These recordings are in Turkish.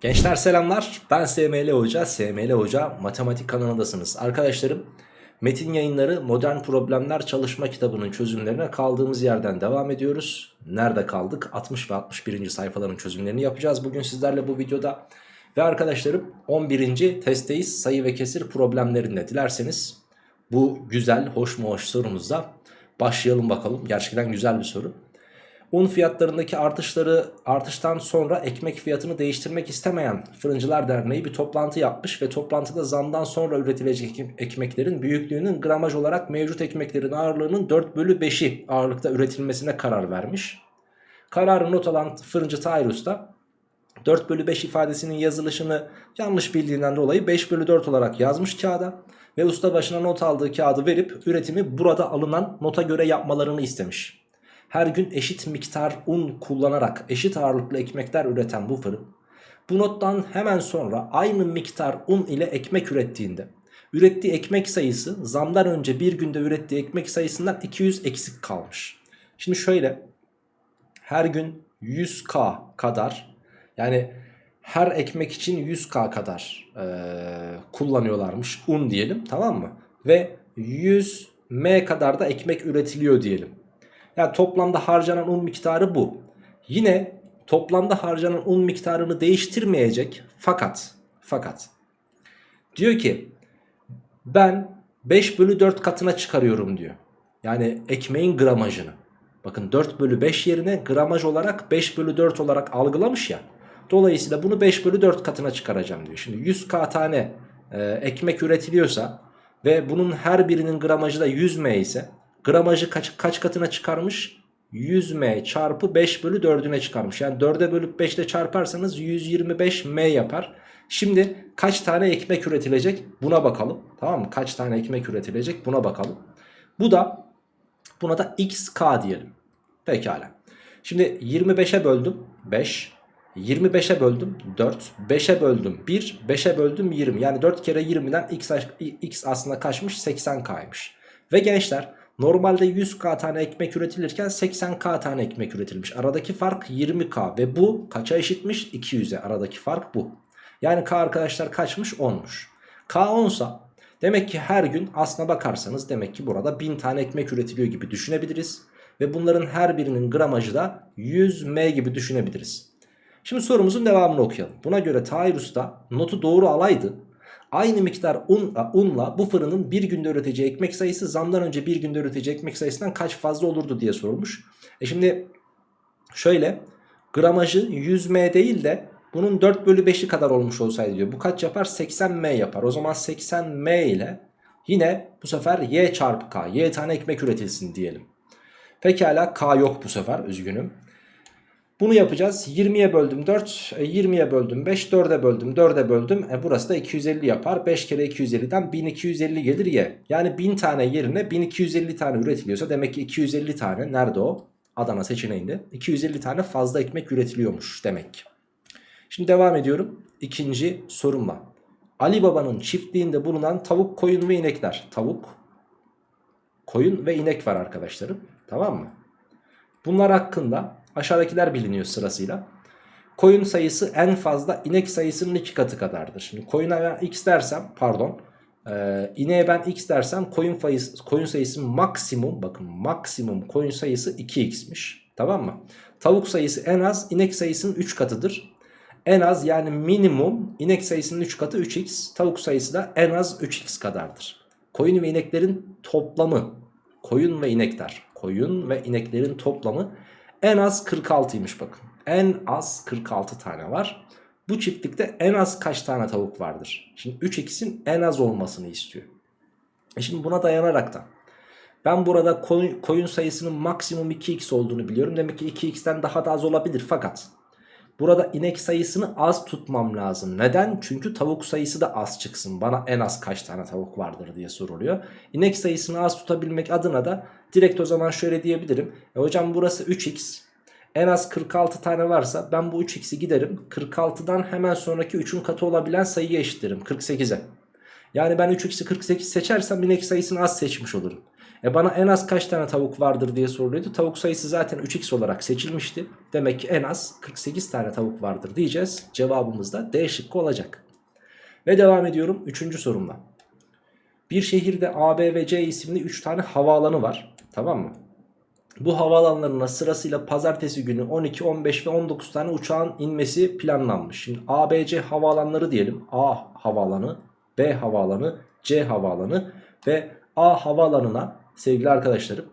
Gençler selamlar. Ben SML Hoca. SML Hoca matematik kanalındasınız. Arkadaşlarım metin yayınları modern problemler çalışma kitabının çözümlerine kaldığımız yerden devam ediyoruz. Nerede kaldık? 60 ve 61. sayfaların çözümlerini yapacağız bugün sizlerle bu videoda. Ve arkadaşlarım 11. testteyiz sayı ve kesir problemlerinde. Dilerseniz bu güzel hoş mu hoş sorumuzda başlayalım bakalım. Gerçekten güzel bir soru. Un fiyatlarındaki artışları artıştan sonra ekmek fiyatını değiştirmek istemeyen Fırıncılar Derneği bir toplantı yapmış ve toplantıda zamdan sonra üretilecek ekmeklerin büyüklüğünün gramaj olarak mevcut ekmeklerin ağırlığının 4 bölü 5'i ağırlıkta üretilmesine karar vermiş. Kararı not alan fırıncı Tahir Usta 4 bölü 5 ifadesinin yazılışını yanlış bildiğinden dolayı 5 bölü 4 olarak yazmış kağıda ve usta başına not aldığı kağıdı verip üretimi burada alınan nota göre yapmalarını istemiş. Her gün eşit miktar un kullanarak eşit ağırlıklı ekmekler üreten bu fırın bu nottan hemen sonra aynı miktar un ile ekmek ürettiğinde ürettiği ekmek sayısı zamdan önce bir günde ürettiği ekmek sayısından 200 eksik kalmış. Şimdi şöyle her gün 100k kadar yani her ekmek için 100k kadar e, kullanıyorlarmış un diyelim tamam mı? Ve 100 m kadar da ekmek üretiliyor diyelim. Yani toplamda harcanan un miktarı bu. Yine toplamda harcanan un miktarını değiştirmeyecek fakat fakat diyor ki ben 5 bölü 4 katına çıkarıyorum diyor. Yani ekmeğin gramajını. Bakın 4 bölü 5 yerine gramaj olarak 5 bölü 4 olarak algılamış ya. Dolayısıyla bunu 5 bölü 4 katına çıkaracağım diyor. Şimdi 100k tane e, ekmek üretiliyorsa ve bunun her birinin gramajı da 100 m ise Gramajı kaç, kaç katına çıkarmış? 100m çarpı 5 bölü 4'üne çıkarmış. Yani 4'e bölüp 5 ile çarparsanız 125m yapar. Şimdi kaç tane ekmek üretilecek buna bakalım. Tamam mı? Kaç tane ekmek üretilecek buna bakalım. Bu da buna da xk diyelim. Pekala. Şimdi 25'e böldüm 5. 25'e böldüm 4. 5'e böldüm 1. 5'e böldüm 20. Yani 4 kere 20'den x, x aslında kaçmış 80k'ymış. Ve gençler Normalde 100k tane ekmek üretilirken 80k tane ekmek üretilmiş. Aradaki fark 20k ve bu kaça eşitmiş? 200'e aradaki fark bu. Yani k arkadaşlar kaçmış? 10'muş. K 10 sa demek ki her gün aslına bakarsanız demek ki burada 1000 tane ekmek üretiliyor gibi düşünebiliriz. Ve bunların her birinin gramajı da 100 m gibi düşünebiliriz. Şimdi sorumuzun devamını okuyalım. Buna göre Tahir Usta notu doğru alaydı Aynı miktar un, unla bu fırının bir günde üreteceği ekmek sayısı zamdan önce bir günde üreteceği ekmek sayısından kaç fazla olurdu diye sorulmuş. E şimdi şöyle gramajı 100m değil de bunun 4 bölü 5'i kadar olmuş olsaydı diyor. Bu kaç yapar? 80m yapar. O zaman 80m ile yine bu sefer y çarpı k. y tane ekmek üretilsin diyelim. Pekala k yok bu sefer üzgünüm. Bunu yapacağız. 20'ye böldüm 4, 20'ye e, böldüm 5, 4'e böldüm 4'e böldüm. E burası da 250 yapar. 5 kere 250'den 1250 gelir ye. Yani 1000 tane yerine 1250 tane üretiliyorsa demek ki 250 tane nerede o? Adana seçeneğinde 250 tane fazla ekmek üretiliyormuş demek. Şimdi devam ediyorum. İkinci sorumla. Ali Baba'nın çiftliğinde bulunan tavuk, koyun ve inekler. Tavuk, koyun ve inek var arkadaşlarım. Tamam mı? Bunlar hakkında Aşağıdakiler biliniyor sırasıyla. Koyun sayısı en fazla inek sayısının iki katı kadardır. Şimdi koyuna ben x dersem pardon e, ineğe ben x dersem koyun, sayısı, koyun sayısı maksimum bakın maksimum koyun sayısı 2x'miş. Tamam mı? Tavuk sayısı en az inek sayısının 3 katıdır. En az yani minimum inek sayısının 3 katı 3x. Tavuk sayısı da en az 3x kadardır. Koyun ve ineklerin toplamı koyun ve inekler koyun ve ineklerin toplamı en az 46'ymış bakın. En az 46 tane var. Bu çiftlikte en az kaç tane tavuk vardır? Şimdi 3x'in en az olmasını istiyor. E şimdi buna dayanaraktan ben burada koyun sayısının maksimum 2x olduğunu biliyorum. Demek ki 2x'ten daha da az olabilir fakat burada inek sayısını az tutmam lazım. Neden? Çünkü tavuk sayısı da az çıksın. Bana en az kaç tane tavuk vardır diye soruluyor. İnek sayısını az tutabilmek adına da Direkt o zaman şöyle diyebilirim. E hocam burası 3x. En az 46 tane varsa ben bu 3x'i giderim. 46'dan hemen sonraki 3'ün katı olabilen sayıyı eşitlerim. 48'e. Yani ben 3x'i 48 seçersem inek sayısını az seçmiş olurum. E bana en az kaç tane tavuk vardır diye soruluyordu. Tavuk sayısı zaten 3x olarak seçilmişti. Demek ki en az 48 tane tavuk vardır diyeceğiz. Cevabımız da D şıkkı olacak. Ve devam ediyorum 3. sorumla. Bir şehirde A, B ve C isimli 3 tane havaalanı var. Tamam mı? Bu havaalanlarına sırasıyla pazartesi günü 12, 15 ve 19 tane uçağın inmesi planlanmış. Şimdi A, B, C havaalanları diyelim. A havaalanı, B havaalanı, C havaalanı ve A havaalanına sevgili arkadaşlarım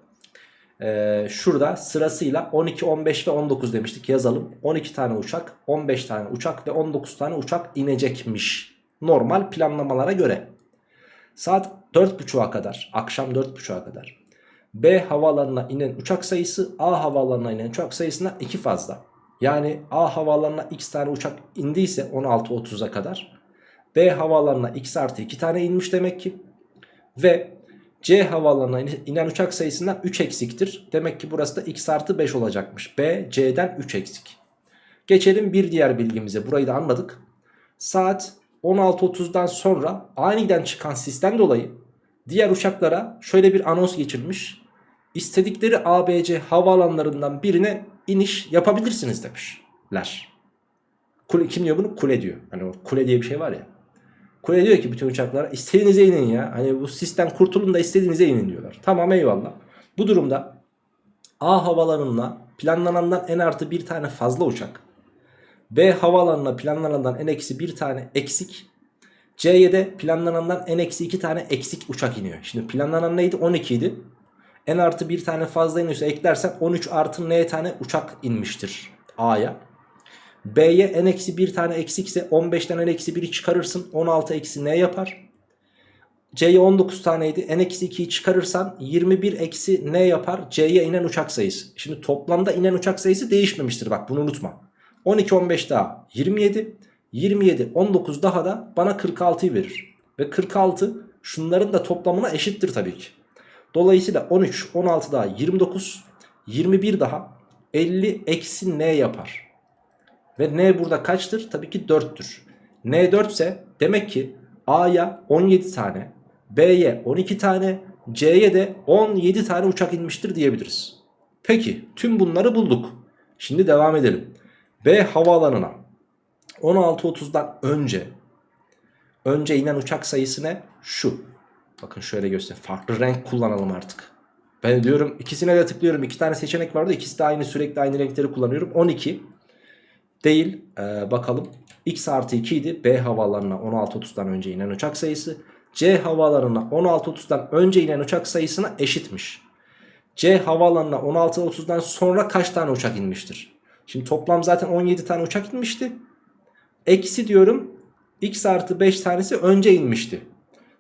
ee, şurada sırasıyla 12, 15 ve 19 demiştik yazalım. 12 tane uçak, 15 tane uçak ve 19 tane uçak inecekmiş. Normal planlamalara göre. Saat 4.30'a kadar, akşam 4.30'a kadar B havaalanına inen uçak sayısı A havaalanına inen uçak sayısına 2 fazla. Yani A havaalanına x tane uçak indiyse 16.30'a kadar B havaalanına x artı 2 tane inmiş demek ki. Ve C havaalanına inen uçak sayısından 3 eksiktir. Demek ki burası da x artı 5 olacakmış. B C'den 3 eksik. Geçelim bir diğer bilgimize. Burayı da anladık. Saat 16.30'dan sonra aniden çıkan sistem dolayı diğer uçaklara şöyle bir anons geçirmiş. İstedikleri ABC havaalanlarından birine iniş yapabilirsiniz demişler. Kule, kim diyor bunu? Kule diyor. Hani o kule diye bir şey var ya. Kule diyor ki bütün uçaklara istediğinize inin ya. Hani bu sistem kurtulun da istediğinize inin diyorlar. Tamam eyvallah. Bu durumda A havalarına planlanandan en artı bir tane fazla uçak. B havaalanına planlanandan en eksi bir tane eksik. C'ye de planlanandan en eksi iki tane eksik uçak iniyor. Şimdi planlanan neydi? 12 idi. En artı bir tane fazla iniyorsa eklersen 13 artı n tane uçak inmiştir A'ya. B'ye n eksi bir tane eksikse 15'ten n eksi 1'i çıkarırsın 16 eksi n yapar. C'ye 19 taneydi n eksi 2'yi çıkarırsan 21 eksi n yapar C'ye inen uçak sayısı. Şimdi toplamda inen uçak sayısı değişmemiştir bak bunu unutma. 12 15 daha 27 27 19 daha da bana 46'yı verir. Ve 46 şunların da toplamına eşittir tabii ki. Dolayısıyla 13, 16 daha 29, 21 daha 50 eksi n yapar. Ve n burada kaçtır? Tabii ki 4'tür. n 4 ise demek ki A'ya 17 tane, B'ye 12 tane, C'ye de 17 tane uçak inmiştir diyebiliriz. Peki tüm bunları bulduk. Şimdi devam edelim. B havaalanına 16.30'dan önce önce inen uçak sayısı ne? Şu. Bakın şöyle göster. Farklı renk kullanalım artık. Ben diyorum ikisine de tıklıyorum. İki tane seçenek vardı. İkisi de aynı sürekli aynı renkleri kullanıyorum. 12 değil. Ee, bakalım. X artı 2 idi. B havaalanına 16.30'dan önce inen uçak sayısı. C havaalanına 16.30'dan önce inen uçak sayısına eşitmiş. C havaalanına 16.30'dan sonra kaç tane uçak inmiştir? Şimdi toplam zaten 17 tane uçak inmişti. Eksi diyorum. X artı 5 tanesi önce inmişti.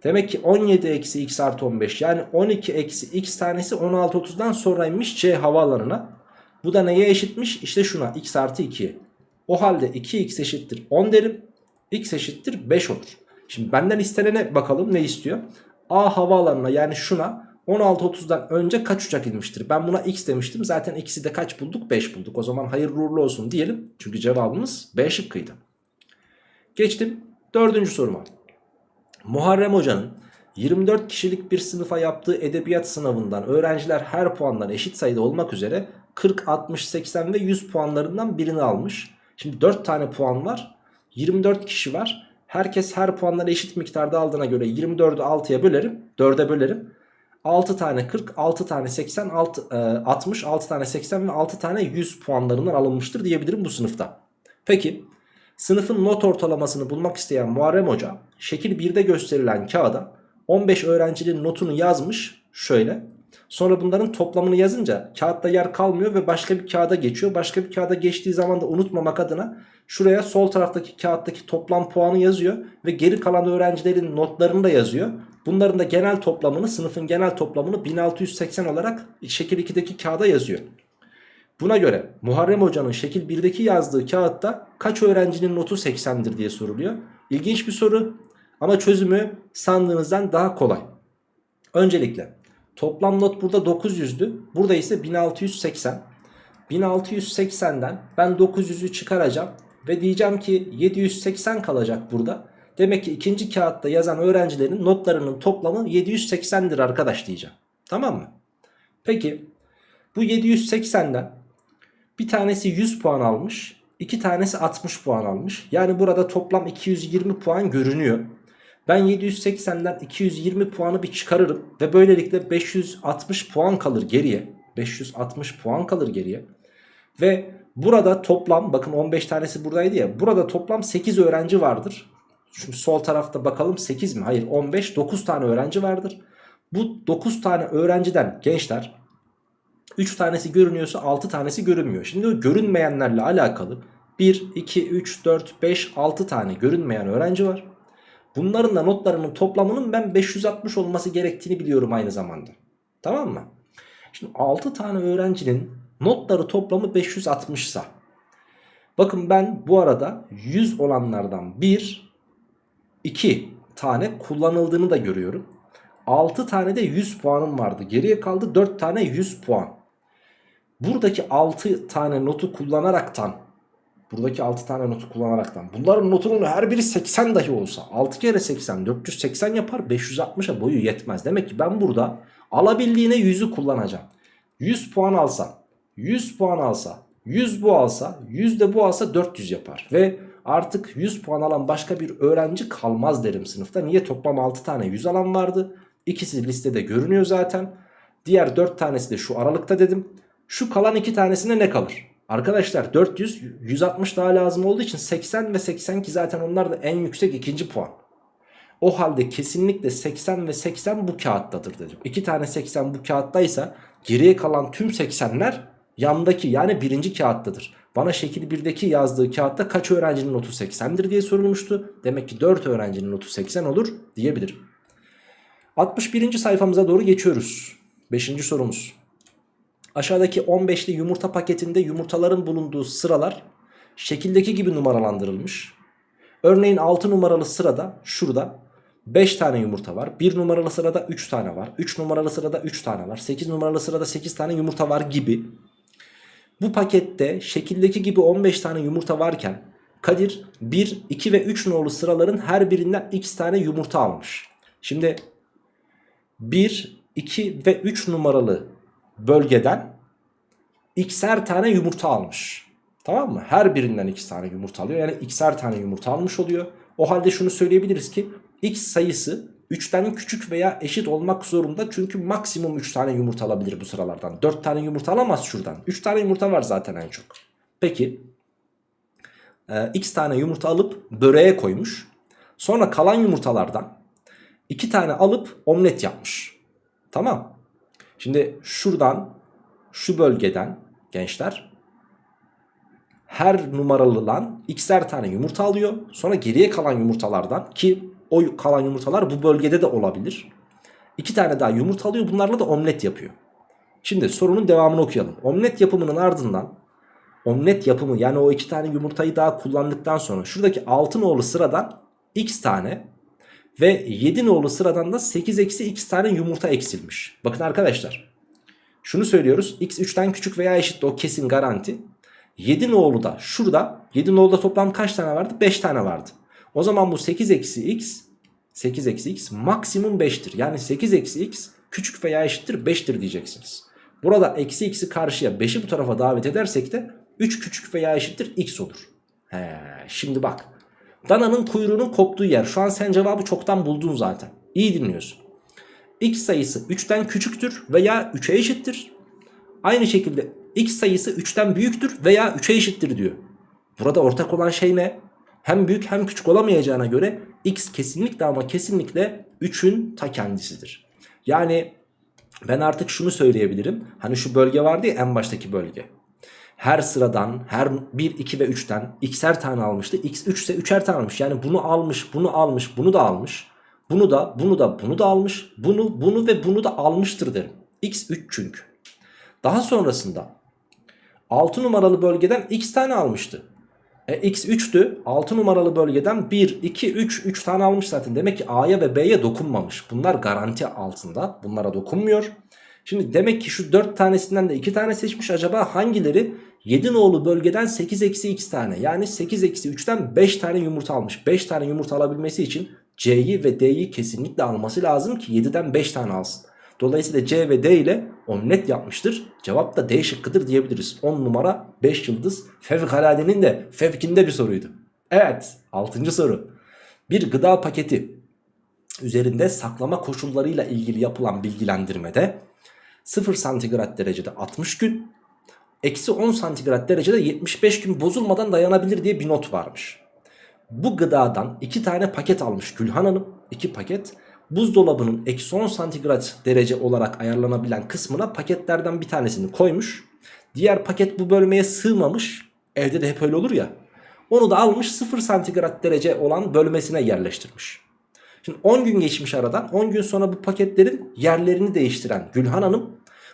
Demek ki 17 eksi x artı 15 yani 12 eksi x tanesi 16.30'dan sonra inmiş C havaalanına. Bu da neye eşitmiş? İşte şuna x artı 2'ye. O halde 2x eşittir 10 derim. x eşittir 5 olur. Şimdi benden istenene bakalım ne istiyor? A havaalanına yani şuna 16.30'dan önce kaç uçak inmiştir? Ben buna x demiştim. Zaten x'i de kaç bulduk? 5 bulduk. O zaman hayırlı uğurlu olsun diyelim. Çünkü cevabımız B şıkkıydı. Geçtim dördüncü soruma. Muharrem Hoca'nın 24 kişilik bir sınıfa yaptığı edebiyat sınavından öğrenciler her puandan eşit sayıda olmak üzere 40, 60, 80 ve 100 puanlarından birini almış. Şimdi 4 tane puan var. 24 kişi var. Herkes her puandan eşit miktarda aldığına göre 24'ü 6'ya bölerim. 4'e bölerim. 6 tane 40, 6 tane 80, 6, 60, 6 tane 80 ve 6 tane 100 puanlarından alınmıştır diyebilirim bu sınıfta. Peki Sınıfın not ortalamasını bulmak isteyen Muharrem Hoca şekil 1'de gösterilen kağıda 15 öğrencinin notunu yazmış şöyle. Sonra bunların toplamını yazınca kağıtta yer kalmıyor ve başka bir kağıda geçiyor. Başka bir kağıda geçtiği zaman da unutmamak adına şuraya sol taraftaki kağıttaki toplam puanı yazıyor ve geri kalan öğrencilerin notlarını da yazıyor. Bunların da genel toplamını sınıfın genel toplamını 1680 olarak şekil 2'deki kağıda yazıyor. Buna göre Muharrem Hoca'nın şekil 1'deki yazdığı kağıtta kaç öğrencinin notu 80'dir diye soruluyor. İlginç bir soru ama çözümü sandığınızdan daha kolay. Öncelikle toplam not burada 900'dü. Burada ise 1680. 1680'den ben 900'ü çıkaracağım ve diyeceğim ki 780 kalacak burada. Demek ki ikinci kağıtta yazan öğrencilerin notlarının toplamı 780'dir arkadaş diyeceğim. Tamam mı? Peki bu 780'den bir tanesi 100 puan almış. iki tanesi 60 puan almış. Yani burada toplam 220 puan görünüyor. Ben 780'den 220 puanı bir çıkarırım. Ve böylelikle 560 puan kalır geriye. 560 puan kalır geriye. Ve burada toplam bakın 15 tanesi buradaydı ya. Burada toplam 8 öğrenci vardır. Şimdi sol tarafta bakalım 8 mi? Hayır 15 9 tane öğrenci vardır. Bu 9 tane öğrenciden gençler 3 tanesi görünüyorsa 6 tanesi görünmüyor. Şimdi o görünmeyenlerle alakalı 1, 2, 3, 4, 5, 6 tane görünmeyen öğrenci var. Bunların da notlarının toplamının ben 560 olması gerektiğini biliyorum aynı zamanda. Tamam mı? Şimdi 6 tane öğrencinin notları toplamı 560 ise bakın ben bu arada 100 olanlardan 1, 2 tane kullanıldığını da görüyorum. 6 tane de 100 puanım vardı. Geriye kaldı 4 tane 100 puan. Buradaki 6 tane notu kullanaraktan buradaki 6 tane notu kullanaraktan bunların notunun her biri 80 dahi olsa 6 kere 80 480 yapar 560'a boyu yetmez. Demek ki ben burada alabildiğine 100'ü kullanacağım. 100 puan alsam 100 puan alsa 100 bu alsa 100 de bu alsa 400 yapar. Ve artık 100 puan alan başka bir öğrenci kalmaz derim sınıfta. Niye toplam 6 tane 100 alan vardı. İkisi listede görünüyor zaten. Diğer 4 tanesi de şu aralıkta dedim. Şu kalan 2 tanesine ne kalır? Arkadaşlar 400 160 daha lazım olduğu için 80 ve 80 ki zaten onlar da en yüksek ikinci puan. O halde kesinlikle 80 ve 80 bu kağıttadır dedim. 2 tane 80 bu kağıttaysa geriye kalan tüm 80'ler yandaki yani birinci kağıttadır. Bana şekil 1'deki yazdığı kağıtta kaç öğrencinin notu 80'dir diye sorulmuştu. Demek ki 4 öğrencinin notu 80 olur diyebilirim. 61. sayfamıza doğru geçiyoruz. 5. sorumuz. Aşağıdaki 15'li yumurta paketinde yumurtaların bulunduğu sıralar şekildeki gibi numaralandırılmış. Örneğin 6 numaralı sırada şurada 5 tane yumurta var. 1 numaralı sırada 3 tane var. 3 numaralı sırada 3 tane var. 8 numaralı sırada 8 tane yumurta var gibi. Bu pakette şekildeki gibi 15 tane yumurta varken Kadir 1, 2 ve 3 nolu sıraların her birinden x tane yumurta almış. Şimdi 1, 2 ve 3 numaralı bölgeden x'er tane yumurta almış. Tamam mı? Her birinden x tane yumurta alıyor. Yani x'er tane yumurta almış oluyor. O halde şunu söyleyebiliriz ki x sayısı 3'ten küçük veya eşit olmak zorunda. Çünkü maksimum 3 tane yumurta alabilir bu sıralardan. 4 tane yumurta alamaz şuradan. 3 tane yumurta var zaten en çok. Peki e, x tane yumurta alıp böreğe koymuş. Sonra kalan yumurtalardan 2 tane alıp omlet yapmış. Tamam. Şimdi şuradan şu bölgeden gençler her numaralı lan x'er tane yumurta alıyor. Sonra geriye kalan yumurtalardan ki o kalan yumurtalar bu bölgede de olabilir. İki tane daha yumurta alıyor bunlarla da omlet yapıyor. Şimdi sorunun devamını okuyalım. Omlet yapımının ardından omlet yapımı yani o iki tane yumurtayı daha kullandıktan sonra şuradaki 6 nolu sıradan x tane ve 7 nolu sıradan da 8 eksi x tane yumurta eksilmiş. Bakın arkadaşlar şunu söylüyoruz. X 3'ten küçük veya eşit o kesin garanti. 7 nolu da şurada 7 nolu da toplam kaç tane vardı? 5 tane vardı. O zaman bu 8 eksi x 8 eksi x maksimum 5'tir. Yani 8 eksi x küçük veya eşittir 5'tir diyeceksiniz. Burada eksi x'i karşıya 5'i bu tarafa davet edersek de 3 küçük veya eşittir x olur. He, şimdi bak. Dananın kuyruğunun koptuğu yer. Şu an sen cevabı çoktan buldun zaten. İyi dinliyorsun x sayısı 3'ten küçüktür veya 3'e eşittir. Aynı şekilde x sayısı 3'ten büyüktür veya 3'e eşittir diyor. Burada ortak olan şey ne? Hem büyük hem küçük olamayacağına göre x kesinlikle ama kesinlikle 3'ün ta kendisidir. Yani ben artık şunu söyleyebilirim. Hani şu bölge vardı ya en baştaki bölge. Her sıradan her 1, 2 ve 3'ten x'er tane almıştı. x 3 ise 3'er tane almış. Yani bunu almış, bunu almış, bunu da almış. Bunu da bunu da bunu da almış. Bunu bunu ve bunu da almıştır derim. X 3 çünkü. Daha sonrasında 6 numaralı bölgeden x tane almıştı. E, x 3'tü. 6 numaralı bölgeden 1, 2, 3, 3 tane almış zaten. Demek ki A'ya ve B'ye dokunmamış. Bunlar garanti altında. Bunlara dokunmuyor. Şimdi demek ki şu 4 tanesinden de 2 tane seçmiş. Acaba hangileri 7 nolu bölgeden 8 eksi x tane yani 8 eksi 3'ten 5 tane yumurta almış. 5 tane yumurta alabilmesi için C'yi ve D'yi kesinlikle alması lazım ki 7'den 5 tane alsın. Dolayısıyla C ve D ile omlet yapmıştır. Cevap da D şıkkıdır diyebiliriz. 10 numara 5 yıldız fevkaladenin de fevkinde bir soruydu. Evet 6. soru. Bir gıda paketi üzerinde saklama koşullarıyla ilgili yapılan bilgilendirmede 0 santigrat derecede 60 gün, eksi 10 santigrat derecede 75 gün bozulmadan dayanabilir diye bir not varmış. Bu gıdadan 2 tane paket almış Gülhan Hanım, 2 paket. Buzdolabının eksi 10 santigrat derece olarak ayarlanabilen kısmına paketlerden bir tanesini koymuş. Diğer paket bu bölmeye sığmamış. Evde de hep öyle olur ya. Onu da almış 0 santigrat derece olan bölmesine yerleştirmiş. Şimdi 10 gün geçmiş aradan 10 gün sonra bu paketlerin yerlerini değiştiren Gülhan Hanım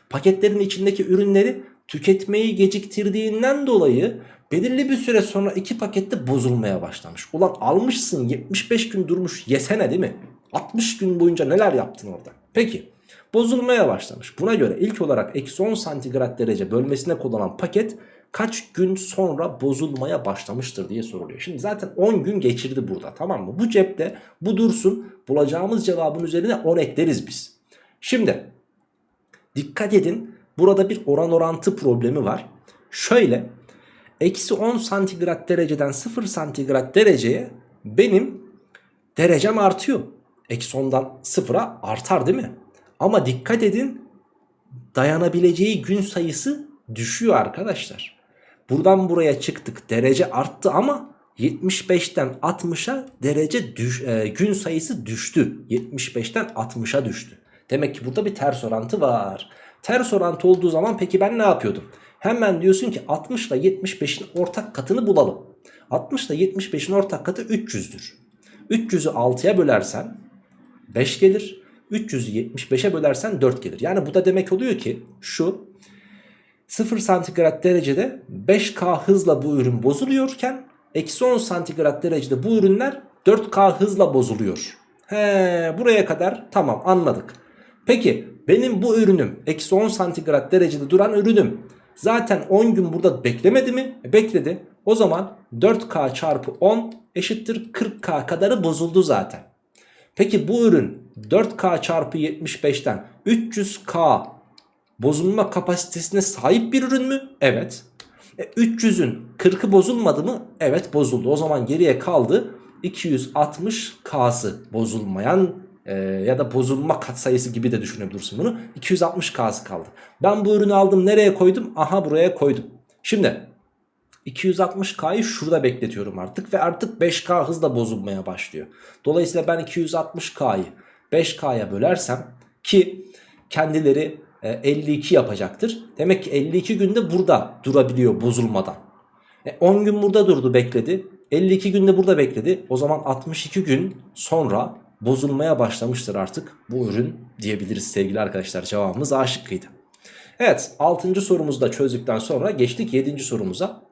paketlerin içindeki ürünleri tüketmeyi geciktirdiğinden dolayı belirli bir süre sonra iki pakette bozulmaya başlamış. Ulan almışsın 75 gün durmuş yesene değil mi? 60 gün boyunca neler yaptın orada? Peki bozulmaya başlamış. Buna göre ilk olarak eksi 10 santigrat derece bölmesine konulan paket kaç gün sonra bozulmaya başlamıştır diye soruluyor. Şimdi zaten 10 gün geçirdi burada tamam mı? Bu cepte bu dursun bulacağımız cevabın üzerine 10 ekleriz biz. Şimdi dikkat edin burada bir oran orantı problemi var. Şöyle eksi 10 santigrat dereceden 0 santigrat dereceye benim derecem artıyor. Eksi 10'dan 0'a artar değil mi? Ama dikkat edin dayanabileceği gün sayısı düşüyor arkadaşlar. Buradan buraya çıktık derece arttı ama 75'ten 60'a derece düş, e, gün sayısı düştü. 75'ten 60'a düştü. Demek ki burada bir ters orantı var. Ters orantı olduğu zaman peki ben ne yapıyordum? Hemen diyorsun ki 60 ile 75'in ortak katını bulalım. 60 ile 75'in ortak katı 300'dür. 300'ü 6'ya bölersen 5 gelir. 300'ü 75'e bölersen 4 gelir. Yani bu da demek oluyor ki şu 0 santigrat derecede 5K hızla bu ürün bozuluyorken eksi 10 santigrat derecede bu ürünler 4K hızla bozuluyor. He, buraya kadar tamam anladık. Peki benim bu ürünüm eksi 10 santigrat derecede duran ürünüm zaten 10 gün burada beklemedi mi? E, bekledi. O zaman 4K çarpı 10 eşittir 40K kadarı bozuldu zaten. Peki bu ürün 4K çarpı 75'ten 300K bozulma kapasitesine sahip bir ürün mü? Evet. E, 300'ün 40'ı bozulmadı mı? Evet bozuldu. O zaman geriye kaldı 260K'sı bozulmayan e, ya da bozulma katsayısı gibi de düşünebilirsin bunu. 260K'sı kaldı. Ben bu ürünü aldım nereye koydum? Aha buraya koydum. Şimdi 260K'yı şurada bekletiyorum artık ve artık 5K hızla bozulmaya başlıyor. Dolayısıyla ben 260K'yı 5K'ya bölersem ki kendileri 52 e, yapacaktır. Demek ki 52 günde burada durabiliyor bozulmadan. E 10 gün burada durdu bekledi. 52 günde burada bekledi. O zaman 62 gün sonra bozulmaya başlamıştır artık bu ürün diyebiliriz sevgili arkadaşlar. Cevabımız A şıkkıydı. Evet 6. sorumuzu da çözdükten sonra geçtik 7. sorumuza.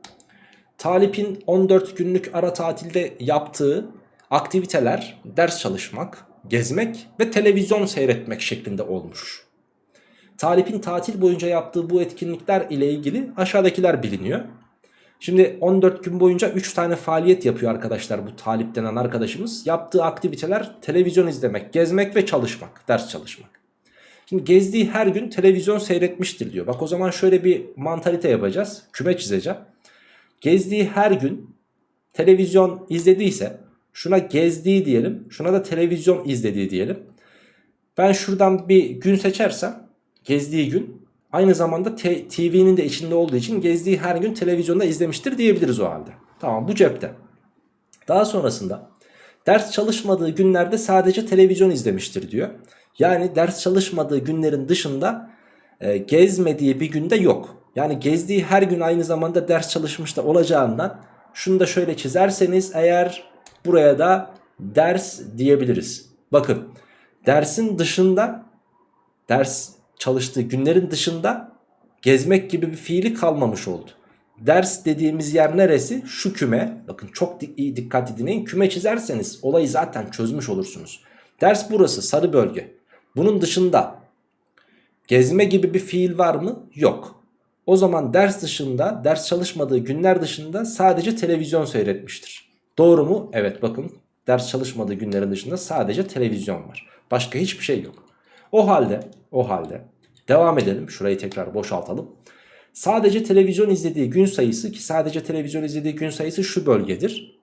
Talip'in 14 günlük ara tatilde yaptığı aktiviteler ders çalışmak, gezmek ve televizyon seyretmek şeklinde olmuş. Talip'in tatil boyunca yaptığı bu etkinlikler ile ilgili aşağıdakiler biliniyor. Şimdi 14 gün boyunca 3 tane faaliyet yapıyor arkadaşlar bu Talip denen arkadaşımız. Yaptığı aktiviteler televizyon izlemek, gezmek ve çalışmak, ders çalışmak. Şimdi gezdiği her gün televizyon seyretmiştir diyor. Bak o zaman şöyle bir mantalite yapacağız. Küme çizeceğim. Gezdiği her gün televizyon izlediyse şuna gezdiği diyelim. Şuna da televizyon izlediği diyelim. Ben şuradan bir gün seçersem gezdiği gün aynı zamanda TV'nin de içinde olduğu için gezdiği her gün televizyonda izlemiştir diyebiliriz o halde. Tamam bu cepte. Daha sonrasında ders çalışmadığı günlerde sadece televizyon izlemiştir diyor. Yani ders çalışmadığı günlerin dışında e, gezmediği bir günde yok. Yani gezdiği her gün aynı zamanda ders çalışmış da olacağından şunu da şöyle çizerseniz eğer buraya da ders diyebiliriz. Bakın dersin dışında ders çalıştığı günlerin dışında gezmek gibi bir fiili kalmamış oldu. Ders dediğimiz yer neresi? Şu küme. Bakın çok iyi dikkat dinleyin. Küme çizerseniz olayı zaten çözmüş olursunuz. Ders burası sarı bölge. Bunun dışında gezme gibi bir fiil var mı? Yok. O zaman ders dışında, ders çalışmadığı günler dışında sadece televizyon seyretmiştir. Doğru mu? Evet bakın ders çalışmadığı günlerin dışında sadece televizyon var. Başka hiçbir şey yok. O halde, o halde devam edelim. Şurayı tekrar boşaltalım. Sadece televizyon izlediği gün sayısı ki sadece televizyon izlediği gün sayısı şu bölgedir.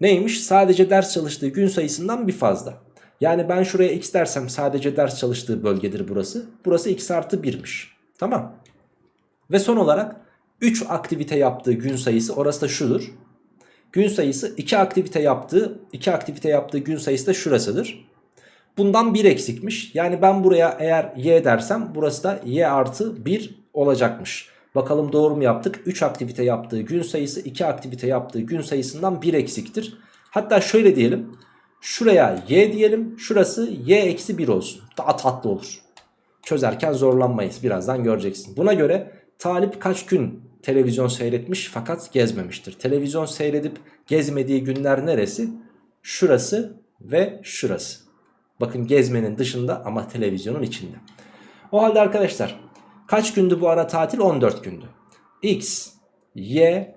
Neymiş? Sadece ders çalıştığı gün sayısından bir fazla. Yani ben şuraya x dersem sadece ders çalıştığı bölgedir burası. Burası x artı 1'miş. Tamam. Ve son olarak 3 aktivite yaptığı gün sayısı orası da şudur. Gün sayısı 2 aktivite yaptığı 2 aktivite yaptığı gün sayısı da şurasıdır. Bundan 1 eksikmiş. Yani ben buraya eğer y dersem burası da y artı 1 olacakmış. Bakalım doğru mu yaptık? 3 aktivite yaptığı gün sayısı 2 aktivite yaptığı gün sayısından 1 eksiktir. Hatta şöyle diyelim. Şuraya y diyelim. Şurası y eksi 1 olsun. Daha tatlı olur. Çözerken zorlanmayız. Birazdan göreceksin. Buna göre Talip kaç gün televizyon seyretmiş fakat gezmemiştir. Televizyon seyredip gezmediği günler neresi? Şurası ve şurası. Bakın gezmenin dışında ama televizyonun içinde. O halde arkadaşlar kaç gündü bu ara tatil? 14 gündü. X, Y,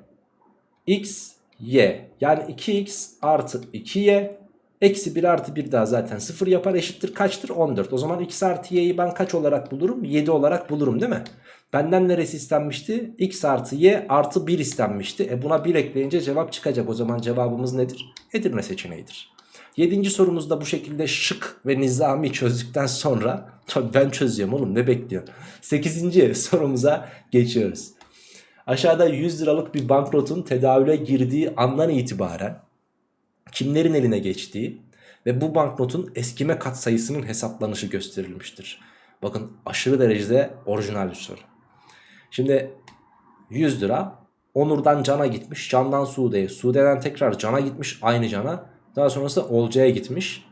X, Y. Yani 2X artı 2Y Eksi 1 artı 1 daha zaten 0 yapar eşittir kaçtır? 14 O zaman x artı y'yi ben kaç olarak bulurum? 7 olarak bulurum değil mi? Benden neresi istenmişti? X artı y artı 1 istenmişti. E buna 1 ekleyince cevap çıkacak. O zaman cevabımız nedir? Edirne seçeneğidir 7. sorumuzda bu şekilde şık ve nizami çözdükten sonra ben çözüyorum oğlum ne bekliyor 8. sorumuza geçiyoruz Aşağıda 100 liralık bir banknotun tedavüle girdiği andan itibaren kimlerin eline geçtiği ve bu banknotun eskime katsayısının hesaplanışı gösterilmiştir. Bakın aşırı derecede orijinal bir soru. Şimdi 100 lira Onur'dan Can'a gitmiş. Can'dan Sude'ye. Sude'den tekrar Can'a gitmiş. Aynı Can'a. Daha sonrasında Olcay'a gitmiş.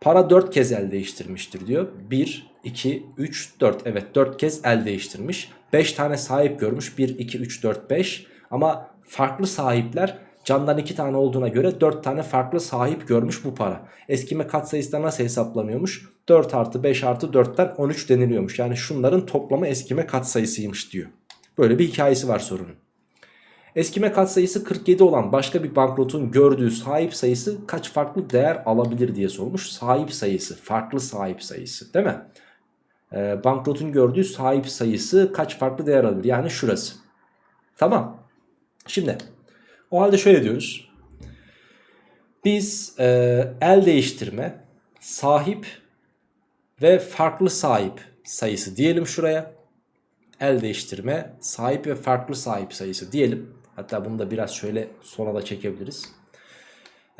Para 4 kez el değiştirmiştir diyor. 1, 2, 3, 4. Evet 4 kez el değiştirmiş. 5 tane sahip görmüş. 1, 2, 3, 4, 5. Ama farklı sahipler Candan 2 tane olduğuna göre 4 tane farklı sahip görmüş bu para. Eskime katsayısı da nasıl hesaplanıyormuş? 4 artı 5 artı 4'ten 13 deniliyormuş. Yani şunların toplamı eskime katsayısıymış diyor. Böyle bir hikayesi var sorunun. Eskime katsayısı 47 olan başka bir banknotun gördüğü sahip sayısı kaç farklı değer alabilir diye sormuş. Sahip sayısı, farklı sahip sayısı değil mi? Ee, banknotun gördüğü sahip sayısı kaç farklı değer alabilir? Yani şurası. Tamam. Şimdi o halde şöyle diyoruz. Biz e, el değiştirme, sahip ve farklı sahip sayısı diyelim şuraya. El değiştirme, sahip ve farklı sahip sayısı diyelim. Hatta bunu da biraz şöyle sona da çekebiliriz.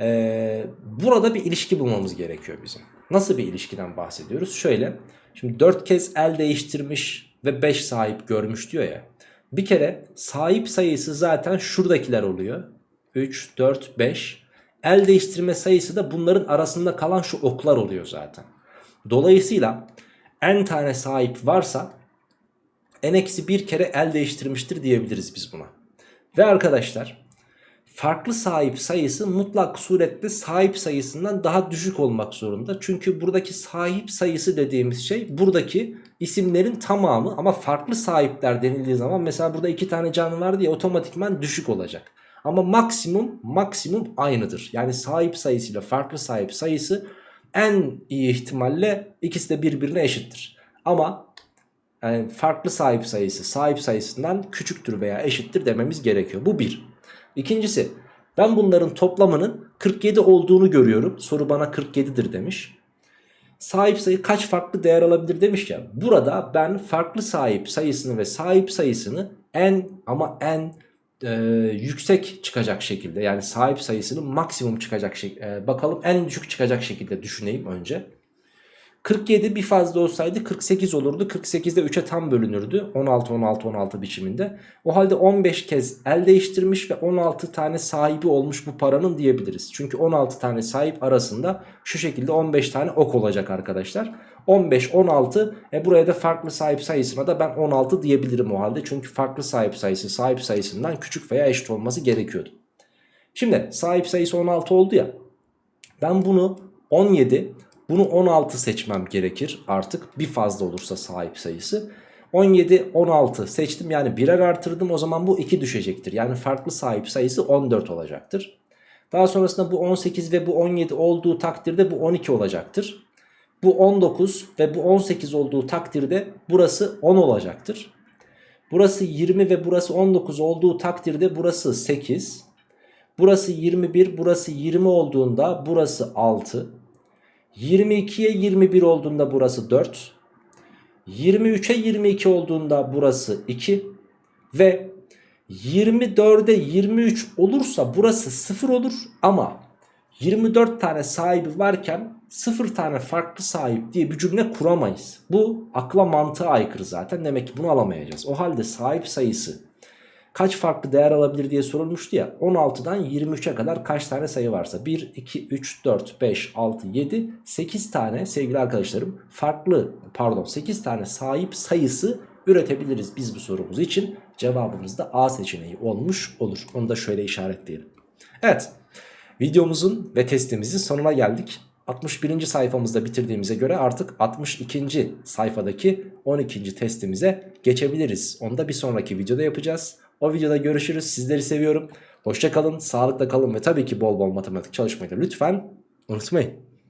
Ee, burada bir ilişki bulmamız gerekiyor bizim. Nasıl bir ilişkiden bahsediyoruz? Şöyle. Şimdi 4 kez el değiştirmiş ve 5 sahip görmüş diyor ya. Bir kere sahip sayısı zaten şuradakiler oluyor. 3, 4, 5. El değiştirme sayısı da bunların arasında kalan şu oklar oluyor zaten. Dolayısıyla n tane sahip varsa n eksi bir kere el değiştirmiştir diyebiliriz biz buna. Ve arkadaşlar farklı sahip sayısı mutlak surette sahip sayısından daha düşük olmak zorunda. Çünkü buradaki sahip sayısı dediğimiz şey buradaki isimlerin tamamı ama farklı sahipler denildiği zaman mesela burada iki tane canlı var diye otomatikman düşük olacak. Ama maksimum maksimum aynıdır. Yani sahip sayısıyla farklı sahip sayısı en iyi ihtimalle ikisi de birbirine eşittir. Ama yani farklı sahip sayısı sahip sayısından küçüktür veya eşittir dememiz gerekiyor. Bu bir. İkincisi ben bunların toplamının 47 olduğunu görüyorum. Soru bana 47'dir demiş. Sahip sayı kaç farklı değer alabilir demiş ya. Burada ben farklı sahip sayısını ve sahip sayısını en ama en e, yüksek çıkacak şekilde yani sahip sayısının maksimum çıkacak şekilde bakalım en düşük çıkacak şekilde düşüneyim önce. 47 bir fazla olsaydı 48 olurdu. 48'de 3'e tam bölünürdü. 16 16 16 biçiminde. O halde 15 kez el değiştirmiş ve 16 tane sahibi olmuş bu paranın diyebiliriz. Çünkü 16 tane sahip arasında şu şekilde 15 tane ok olacak arkadaşlar. 15 16 e buraya da farklı sahip sayısına da ben 16 diyebilirim o halde. Çünkü farklı sahip sayısı sahip sayısından küçük veya eşit olması gerekiyordu. Şimdi sahip sayısı 16 oldu ya. Ben bunu 17 bunu 16 seçmem gerekir artık bir fazla olursa sahip sayısı. 17 16 seçtim yani birer artırdım o zaman bu 2 düşecektir. Yani farklı sahip sayısı 14 olacaktır. Daha sonrasında bu 18 ve bu 17 olduğu takdirde bu 12 olacaktır. Bu 19 ve bu 18 olduğu takdirde burası 10 olacaktır. Burası 20 ve burası 19 olduğu takdirde burası 8. Burası 21, burası 20 olduğunda burası 6. 22'ye 21 olduğunda burası 4. 23'e 22 olduğunda burası 2. Ve 24'e 23 olursa burası 0 olur ama 24 tane sahibi varken 0 tane farklı sahip diye bir cümle kuramayız. Bu akla mantığa aykırı zaten demek ki bunu alamayacağız. O halde sahip sayısı kaç farklı değer alabilir diye sorulmuştu ya 16'dan 23'e kadar kaç tane sayı varsa 1, 2, 3, 4, 5, 6, 7, 8 tane sevgili arkadaşlarım farklı pardon 8 tane sahip sayısı üretebiliriz biz bu sorumuz için. Cevabımız da A seçeneği olmuş olur. Onu da şöyle işaretleyelim. Evet videomuzun ve testimizin sonuna geldik. 61. sayfamızda bitirdiğimize göre artık 62. sayfadaki 12. testimize geçebiliriz. Onu da bir sonraki videoda yapacağız. O videoda görüşürüz. Sizleri seviyorum. Hoşça kalın, sağlıkla kalın ve tabii ki bol bol matematik çalışmayı da lütfen unutmayın.